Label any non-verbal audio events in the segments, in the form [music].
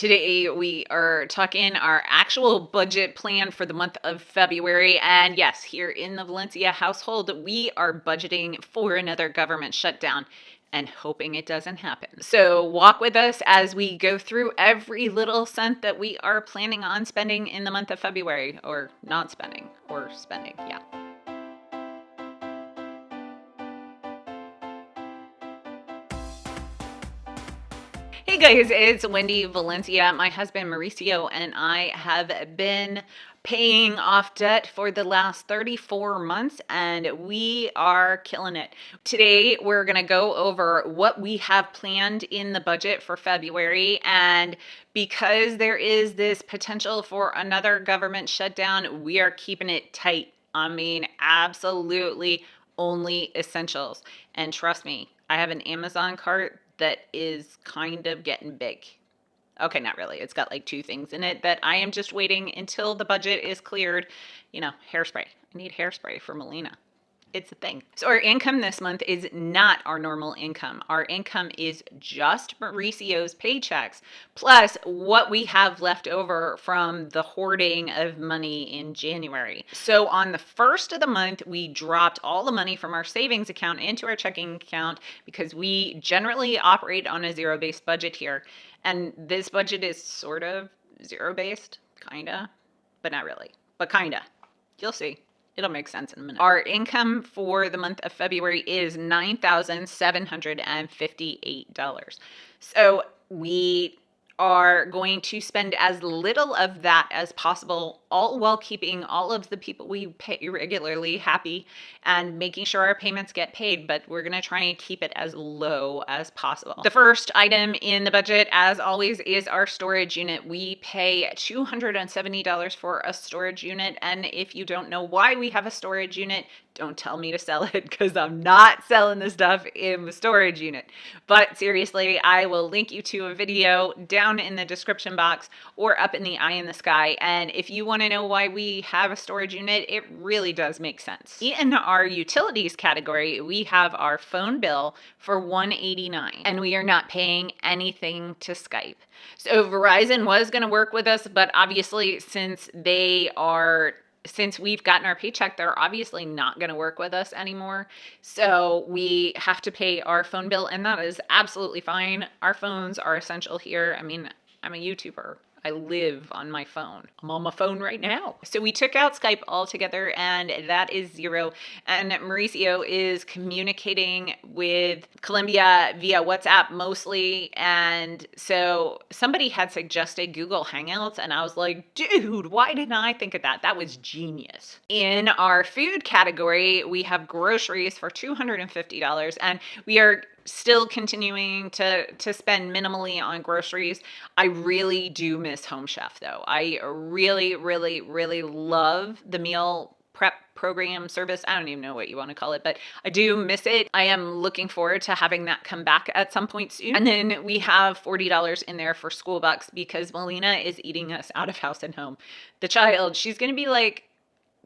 Today, we are talking our actual budget plan for the month of February. And yes, here in the Valencia household, we are budgeting for another government shutdown and hoping it doesn't happen. So, walk with us as we go through every little cent that we are planning on spending in the month of February, or not spending, or spending. Yeah. Guys, it's Wendy Valencia. My husband Mauricio and I have been paying off debt for the last 34 months and we are killing it. Today we're going to go over what we have planned in the budget for February and because there is this potential for another government shutdown, we are keeping it tight. I mean, absolutely only essentials. And trust me, I have an Amazon cart that is kind of getting big. Okay, not really. It's got like two things in it that I am just waiting until the budget is cleared. You know, hairspray. I need hairspray for Melina it's a thing. So our income this month is not our normal income. Our income is just Mauricio's paychecks plus what we have left over from the hoarding of money in January. So on the first of the month, we dropped all the money from our savings account into our checking account because we generally operate on a zero-based budget here. And this budget is sort of zero-based, kinda, but not really, but kinda. You'll see. It'll make sense in a minute. Our income for the month of February is $9,758. So we are going to spend as little of that as possible, all while keeping all of the people we pay regularly happy and making sure our payments get paid. But we're going to try and keep it as low as possible. The first item in the budget, as always, is our storage unit. We pay $270 for a storage unit. And if you don't know why we have a storage unit, don't tell me to sell it [laughs] because I'm not selling the stuff in the storage unit. But seriously, I will link you to a video down in the description box or up in the eye in the sky. And if you want to know why we have a storage unit, it really does make sense. In our utilities category, we have our phone bill for 189 and we are not paying anything to Skype. So Verizon was going to work with us, but obviously since they are since we've gotten our paycheck, they're obviously not going to work with us anymore. So we have to pay our phone bill, and that is absolutely fine. Our phones are essential here. I mean, I'm a YouTuber. I live on my phone. I'm on my phone right now. So we took out Skype altogether and that is zero. And Mauricio is communicating with Colombia via WhatsApp mostly. And so somebody had suggested Google Hangouts and I was like, dude, why didn't I think of that? That was genius. In our food category, we have groceries for $250 and we are still continuing to to spend minimally on groceries. I really do miss Home Chef though. I really really really love the meal prep program service. I don't even know what you want to call it, but I do miss it. I am looking forward to having that come back at some point soon. And then we have $40 in there for school bucks because Melina is eating us out of house and home. The child, she's going to be like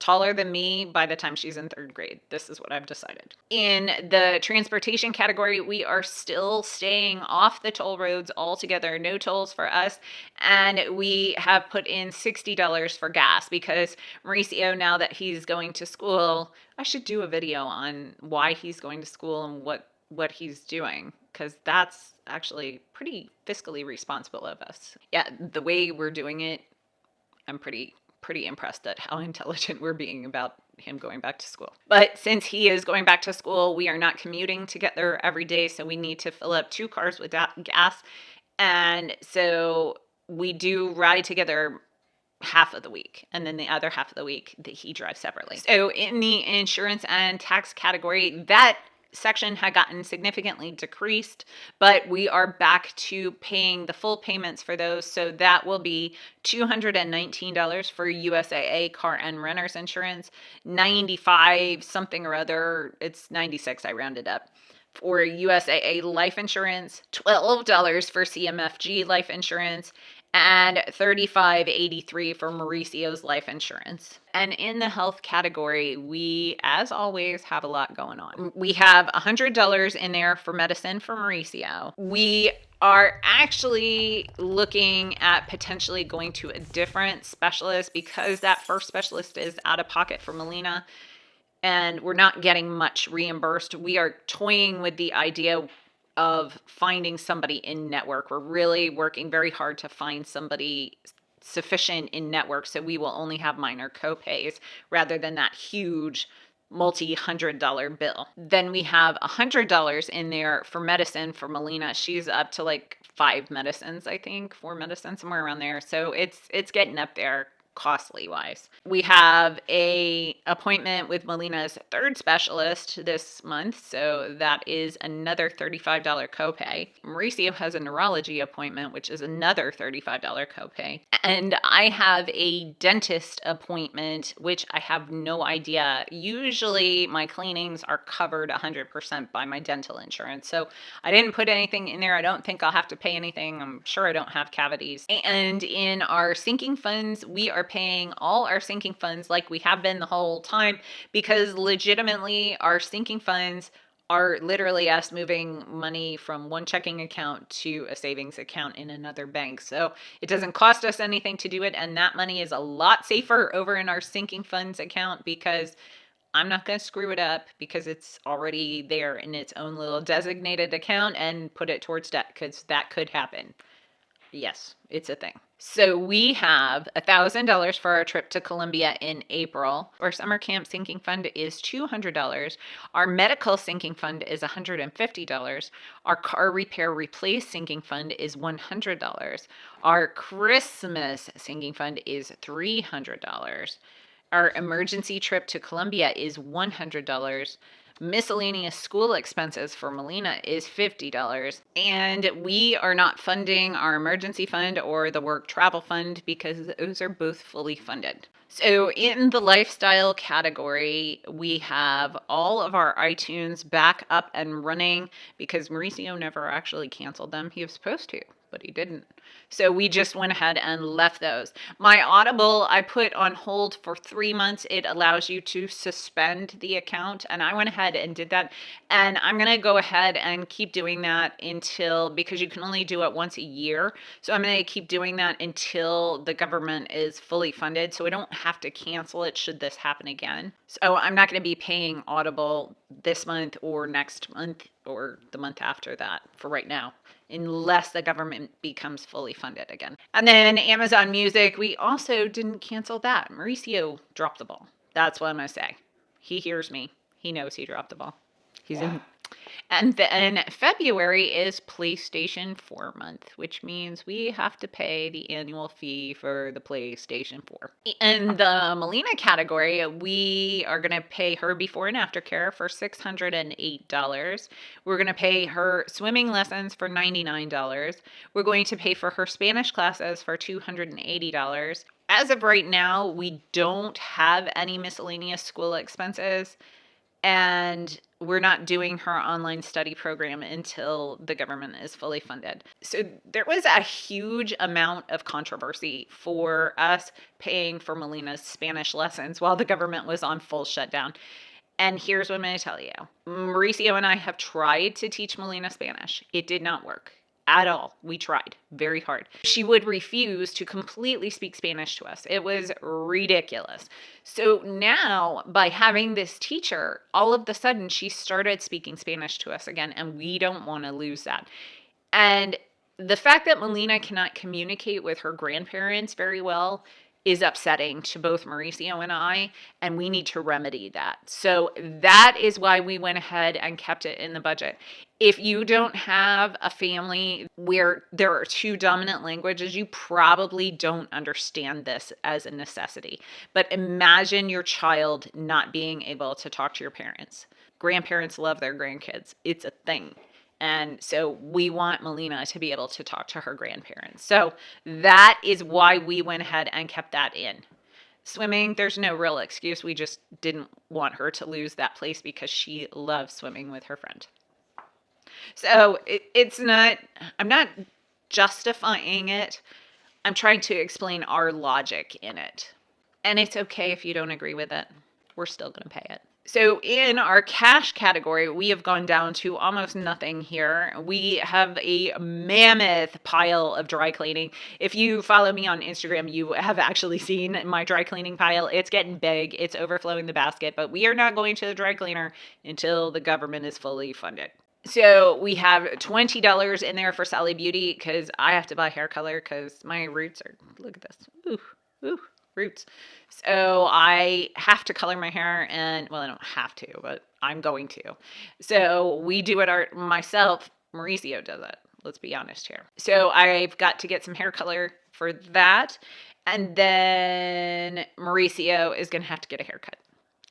taller than me by the time she's in third grade. This is what I've decided. In the transportation category, we are still staying off the toll roads altogether, no tolls for us. And we have put in $60 for gas because Mauricio, now that he's going to school, I should do a video on why he's going to school and what what he's doing because that's actually pretty fiscally responsible of us. Yeah, the way we're doing it, I'm pretty pretty impressed at how [laughs] intelligent we're being about him going back to school. But since he is going back to school, we are not commuting together every day, so we need to fill up two cars with gas. And so we do ride together half of the week and then the other half of the week that he drives separately. So in the insurance and tax category, that section had gotten significantly decreased, but we are back to paying the full payments for those. So that will be $219 for USAA car and renter's insurance, 95 something or other, it's 96, I rounded up for USAA life insurance, $12 for CMFG life insurance, and 3583 for Mauricio's life insurance. And in the health category, we, as always, have a lot going on. Mm. We have $100 in there for medicine for Mauricio. We are actually looking at potentially going to a different specialist because that first specialist is out of pocket for Melina and we're not getting much reimbursed. We are toying with the idea of finding somebody in network. We're really working very hard to find somebody sufficient in network so we will only have minor copays rather than that huge multi hundred dollar bill. Then we have a hundred dollars in there for medicine for Melina. She's up to like five medicines, I think, four medicines, somewhere around there. So it's it's getting up there costly wise. We have a appointment with Melina's third specialist this month, so that is another $35 copay. Mauricio has a neurology appointment, which is another $35 copay. And I have a dentist appointment, which I have no idea. Usually my cleanings are covered 100% by my dental insurance. So I didn't put anything in there. I don't think I'll have to pay anything. I'm sure I don't have cavities. And in our sinking funds, we are paying all our sinking funds like we have been the whole time because legitimately our sinking funds are literally us moving money from one checking account to a savings account in another bank. So it doesn't cost us anything to do it. And that money is a lot safer over in our sinking funds account because I'm not going to screw it up because it's already there in its own little designated account and put it towards debt because that could happen. Yes, it's a thing. So we have a thousand dollars for our trip to Colombia in April. Our summer camp sinking fund is two hundred dollars. Our medical sinking fund is $150. Our car repair replace sinking fund is $100. Our Christmas sinking fund is $300. Our emergency trip to Colombia is $100 miscellaneous school expenses for Melina is $50. And we are not funding our emergency fund or the work travel fund because those are both fully funded. So, in the lifestyle category, we have all of our iTunes back up and running because Mauricio never actually canceled them. He was supposed to, but he didn't. So we just went ahead and left those. My Audible, I put on hold for three months. It allows you to suspend the account. And I went ahead and did that. And I'm going to go ahead and keep doing that until, because you can only do it once a year. So I'm going to keep doing that until the government is fully funded. So I don't have to cancel it should this happen again. So I'm not going to be paying Audible this month or next month or the month after that for right now unless the government becomes fully funded again. And then Amazon Music, we also didn't cancel that. Mauricio dropped the ball. That's what I'm going to say. He hears me. He knows he dropped the ball. He's in and then February is PlayStation 4 month, which means we have to pay the annual fee for the PlayStation 4. In the Melina category, we are going to pay her before and after care for $608. We're going to pay her swimming lessons for $99. We're going to pay for her Spanish classes for $280. As of right now, we don't have any miscellaneous school expenses and we're not doing her online study program until the government is fully funded. So there was a huge amount of controversy for us paying for Melina's Spanish lessons while the government was on full shutdown. And here's what I'm going to tell you Mauricio and I have tried to teach Melina Spanish, it did not work at all. We tried very hard. She would refuse to completely speak Spanish to us. It was ridiculous. So now, by having this teacher, all of the sudden she started speaking Spanish to us again, and we don't want to lose that. And the fact that Melina cannot communicate with her grandparents very well is upsetting to both Mauricio and I, and we need to remedy that. So that is why we went ahead and kept it in the budget. If you don't have a family where there are two dominant languages, you probably don't understand this as a necessity. But imagine your child not being able to talk to your parents. Grandparents love their grandkids, it's a thing. And so we want Melina to be able to talk to her grandparents. So that is why we went ahead and kept that in. Swimming, there's no real excuse. We just didn't want her to lose that place because she loves swimming with her friend. So it, it's not, I'm not justifying it. I'm trying to explain our logic in it. And it's okay if you don't agree with it. We're still going to pay it. So, in our cash category, we have gone down to almost nothing here. We have a mammoth pile of dry cleaning. If you follow me on Instagram, you have actually [laughs] seen my dry cleaning pile. It's getting big, it's overflowing the basket, but we are not going to the dry cleaner until the government is fully funded. So we have $20 in there for Sally Beauty because I have to buy hair color because my roots are, look at this. Ooh, ooh, roots. So I have to color my hair and, well, I don't have to, but I'm going to. So we do it our, myself. Mauricio does it. Let's be honest here. So I've got to get some hair color for that. And then Mauricio is going to have to get a haircut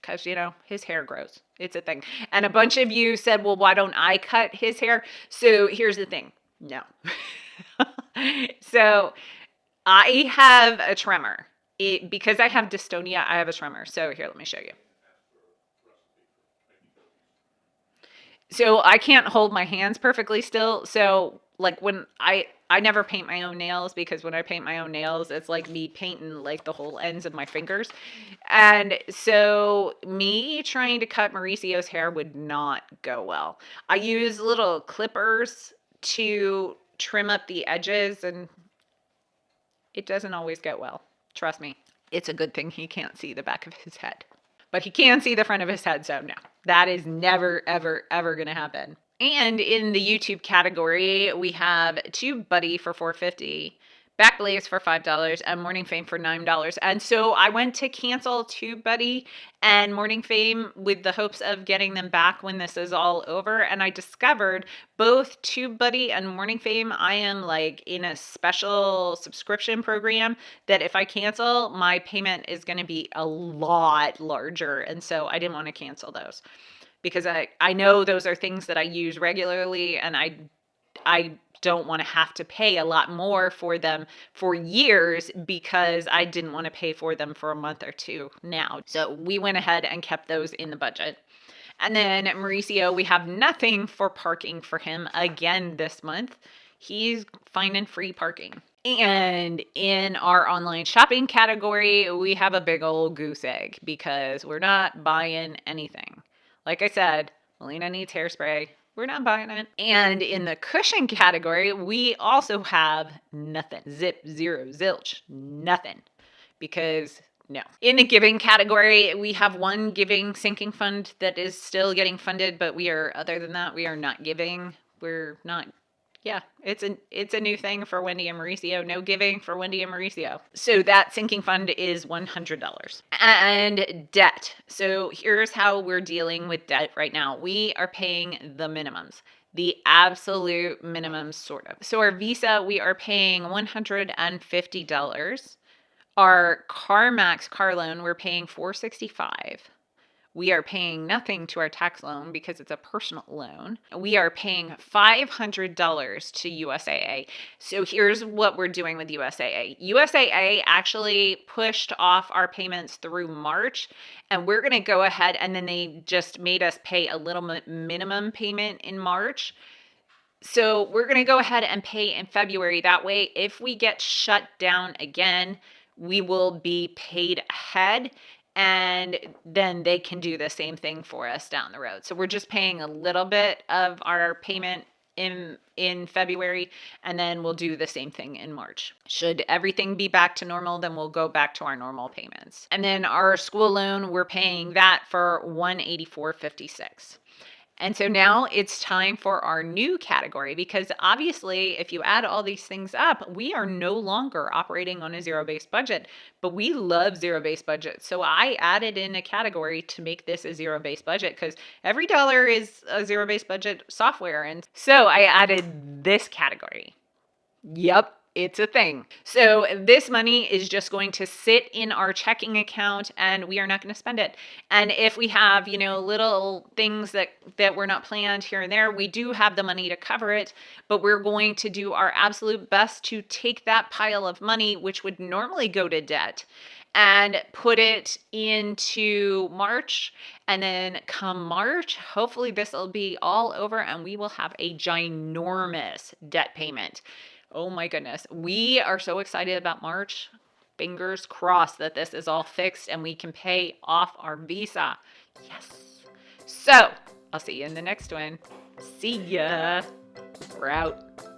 because, you know, his hair grows. It's a thing. And a bunch of you said, well, why don't I cut his hair? So here's the thing no. [laughs] so I have a trimmer. It, because I have dystonia, I have a tremor. So here, let me show you. So I can't hold my hands perfectly still. So like when I I never paint my own nails because when I paint my own nails, it's like me painting like the whole ends of my fingers. And so me trying to cut Mauricio's hair would not go well. I use little clippers to trim up the edges and it doesn't always go well. Trust me. It's a good thing he can't see the back of his head. But he can see the front of his head, so no. That is never, ever, ever going to happen. And in the YouTube category, we have TubeBuddy for 450 Backblaze for $5 and Morning Fame for $9. And so I went to cancel TubeBuddy and Morning Fame with the hopes of getting them back when this is all over. And I discovered both TubeBuddy and Morning Fame, I am like in a special subscription program that if I cancel, my payment is going to be a lot larger. And so I didn't want to cancel those because I, I know those are things that I use regularly and I I don't want to have to pay a lot more for them for years because I didn't want to pay for them for a month or two now. So we went ahead and kept those in the budget. And then Mauricio, we have nothing for parking for him again this month. He's finding free parking. And in our online shopping category, we have a big old goose egg because we're not buying anything. Like I said, Melina needs hairspray. We're not buying it. And in the cushion category, we also have nothing. Zip, zero, zilch, nothing. Because no. In the giving category, we have one giving sinking fund that is still getting funded, but we are, other than that, we are not giving. We're not yeah, it's a it's a new thing for Wendy and Mauricio. No giving for Wendy and Mauricio. So that sinking fund is one hundred dollars. And debt. So here's how we're dealing with debt right now. We are paying the minimums the absolute minimum sort of. So our visa, we are paying $150. Our CarMax car loan, we're paying 465 we are paying nothing to our tax loan because it's a personal loan. We are paying $500 to USAA. So here's what we're doing with USAA. USAA actually pushed off our payments through March, and we're going to go ahead and then they just made us pay a little minimum payment in March. So we're going to go ahead and pay in February. That way, if we get shut down again, we will be paid ahead and then they can do the same thing for us down the road. So we're just paying a little bit of our payment in in February and then we'll do the same thing in March. Should everything be back to normal, then we'll go back to our normal payments. And then our school loan, we're paying that for 184.56. And so now it's time for our new category because obviously, if you add all these things up, we are no longer operating on a zero based budget, but we love zero based budgets. So I added in a category to make this a zero based budget because every dollar is a zero based budget software. And so I added this category. Yep, it's a thing. So this money is just going to sit in our checking account and we are not going to spend it. And if we have, you know, little things that that were not planned here and there, we do have the money to cover it, but we're going to do our absolute best to take that pile of money which would normally go to debt and put it into March. And then come March, hopefully this will be all over and we will have a ginormous debt payment. Oh my goodness. We are so excited about March. Fingers crossed that this is all fixed and we can pay off our visa. Yes. So I'll see you in the next one. See ya. We're out.